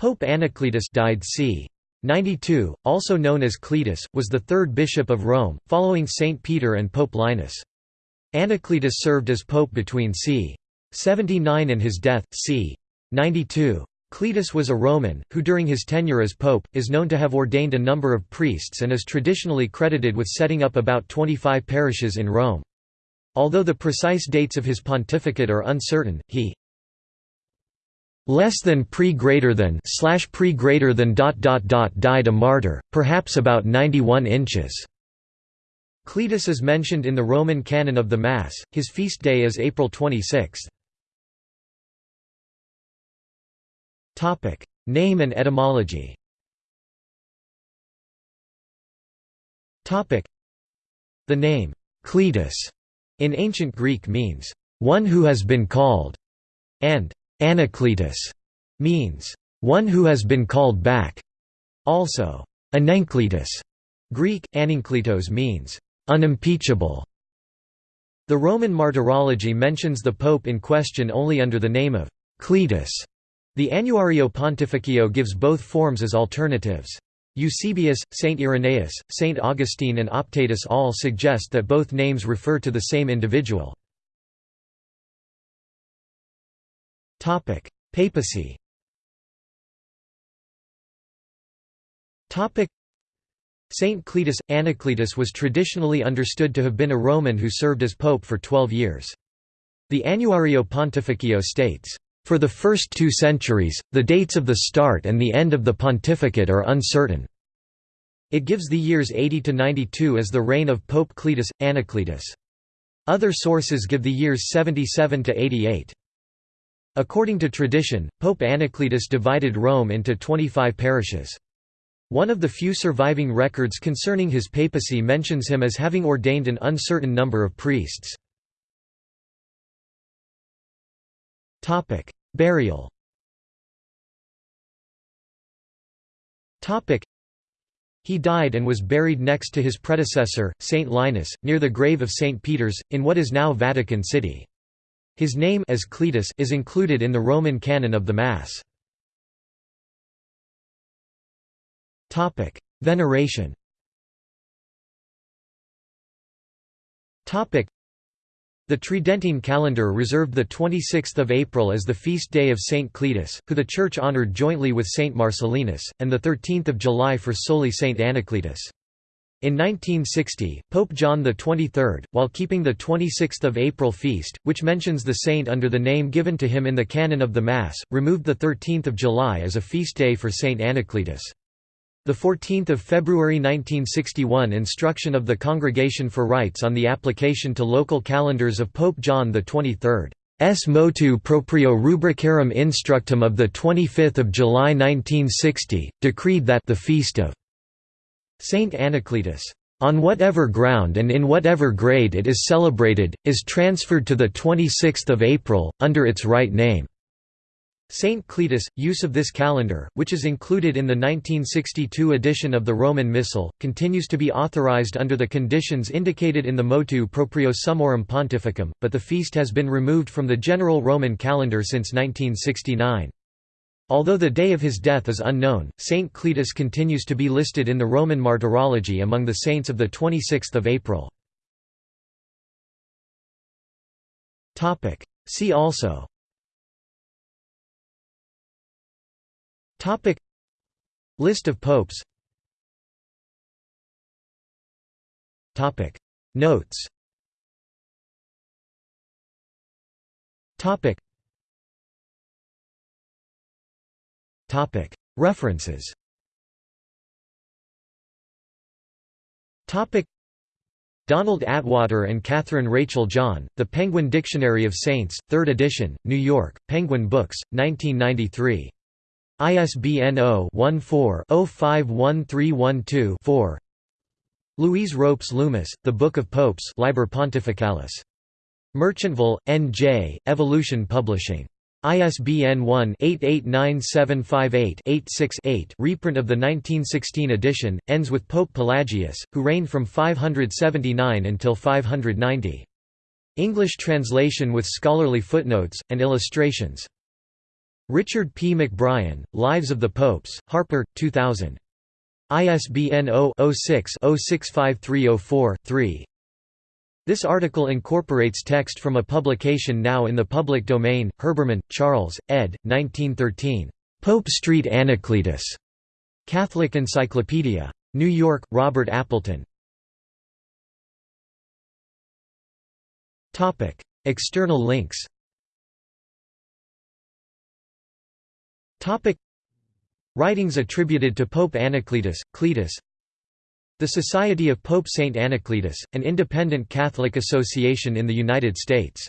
Pope Anacletus died c. 92, also known as Cletus, was the third bishop of Rome, following St. Peter and Pope Linus. Anacletus served as pope between c. 79 and his death, c. 92. Cletus was a Roman, who during his tenure as pope, is known to have ordained a number of priests and is traditionally credited with setting up about 25 parishes in Rome. Although the precise dates of his pontificate are uncertain, he less than pre greater than slash pre greater than dot dot dot died a martyr, perhaps about 91 inches. Cletus is mentioned in the Roman canon of the Mass. His feast day is April 26. Topic: Name and etymology. Topic: The name Cletus in ancient Greek means one who has been called, and Anacletus means one who has been called back. Also, Anencletus, Greek anankletos means unimpeachable. The Roman Martyrology mentions the pope in question only under the name of Cletus. The Annuario Pontificio gives both forms as alternatives. Eusebius, Saint Irenaeus, Saint Augustine and Optatus all suggest that both names refer to the same individual. Papacy. Saint Cletus Anacletus was traditionally understood to have been a Roman who served as pope for 12 years. The Annuario Pontificio states, "For the first two centuries, the dates of the start and the end of the pontificate are uncertain." It gives the years 80 to 92 as the reign of Pope Cletus Anacletus. Other sources give the years 77 to 88. According to tradition, Pope Anacletus divided Rome into 25 parishes. One of the few surviving records concerning his papacy mentions him as having ordained an uncertain number of priests. Burial he died and was buried next to his predecessor, Saint Linus, near the grave of Saint Peter's, in what is now Vatican City. His name as Cletus is included in the Roman canon of the Mass. Veneration the Tridentine calendar reserved 26 April as the feast day of Saint Cletus, who the Church honoured jointly with Saint Marcellinus, and 13 July for solely Saint Anacletus. In 1960, Pope John XXIII, while keeping the 26 April feast, which mentions the saint under the name given to him in the canon of the Mass, removed 13 July as a feast day for Saint Anacletus. The 14th of February 1961 instruction of the Congregation for Rites on the application to local calendars of Pope John XXIII. S motu proprio rubricarum instructum of 25 July 1960, decreed that the feast of Saint Anacletus, on whatever ground and in whatever grade it is celebrated, is transferred to 26 April, under its right name. Saint Cletus, use of this calendar, which is included in the 1962 edition of the Roman Missal, continues to be authorized under the conditions indicated in the motu proprio summorum pontificum, but the feast has been removed from the general Roman calendar since 1969. Although the day of his death is unknown, Saint Cletus continues to be listed in the Roman Martyrology among the saints of 26 April. See also. List of popes. Notes References Donald Attwater and Catherine Rachel John, The Penguin Dictionary of Saints, 3rd edition, New York, Penguin Books, 1993. ISBN 0-14-051312-4 Louise Ropes Loomis, The Book of Popes Liber Pontificalis. Merchantville, N.J., Evolution Publishing. ISBN 1-889758-86-8 reprint of the 1916 edition, ends with Pope Pelagius, who reigned from 579 until 590. English translation with scholarly footnotes, and illustrations. Richard P. McBrien, Lives of the Popes, Harper, 2000. ISBN 0-06-065304-3. This article incorporates text from a publication now in the public domain, Herbermann, Charles, ed. 1913. Pope Street Anacletus. Catholic Encyclopedia. New York, Robert Appleton. External links Writings attributed to Pope Anacletus, Cletus The Society of Pope Saint Anacletus, an independent Catholic association in the United States